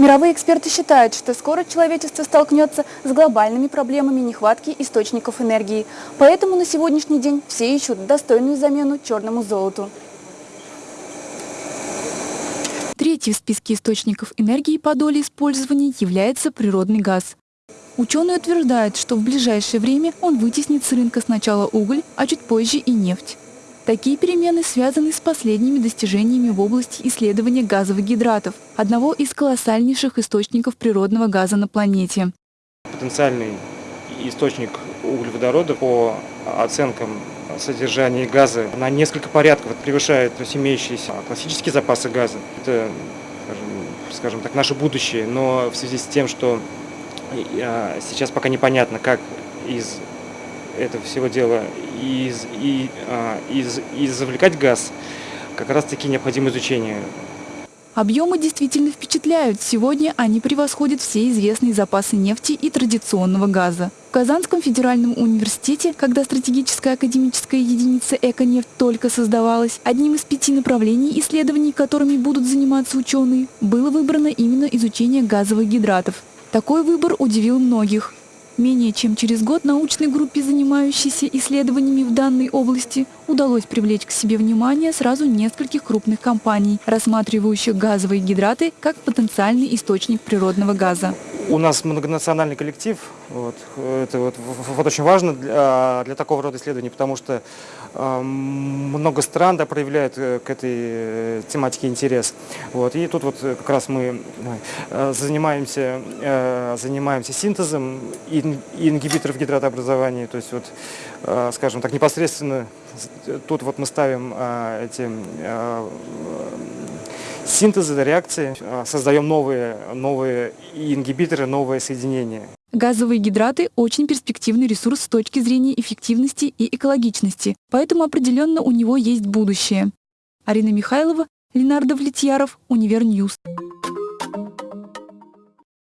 Мировые эксперты считают, что скоро человечество столкнется с глобальными проблемами нехватки источников энергии. Поэтому на сегодняшний день все ищут достойную замену черному золоту. Третий в списке источников энергии по доле использования является природный газ. Ученые утверждают, что в ближайшее время он вытеснит с рынка сначала уголь, а чуть позже и нефть. Такие перемены связаны с последними достижениями в области исследования газовых гидратов, одного из колоссальнейших источников природного газа на планете. Потенциальный источник углеводорода по оценкам содержания газа на несколько порядков превышает имеющиеся классические запасы газа. Это, скажем, так, наше будущее, но в связи с тем, что а, сейчас пока непонятно, как из этого всего дела из, и, а, из, и завлекать газ, как раз таки необходимо изучение. Объемы действительно впечатляют. Сегодня они превосходят все известные запасы нефти и традиционного газа. В Казанском федеральном университете, когда стратегическая академическая единица «Эконефть» только создавалась, одним из пяти направлений исследований, которыми будут заниматься ученые, было выбрано именно изучение газовых гидратов. Такой выбор удивил многих. Менее чем через год научной группе, занимающейся исследованиями в данной области, удалось привлечь к себе внимание сразу нескольких крупных компаний, рассматривающих газовые гидраты как потенциальный источник природного газа. У нас многонациональный коллектив. Вот, это вот, вот очень важно для, для такого рода исследований, потому что э, много стран да, проявляют э, к этой э, тематике интерес. Вот, и тут вот как раз мы э, занимаемся, э, занимаемся синтезом ин, ингибиторов гидратообразования. То есть, вот, э, скажем так, непосредственно тут вот мы ставим э, эти э, синтеза, реакции, а, создаем новые, новые ингибиторы, новые соединения. Газовые гидраты – очень перспективный ресурс с точки зрения эффективности и экологичности, поэтому определенно у него есть будущее. Арина Михайлова, Ленар Давлетьяров, Univer News.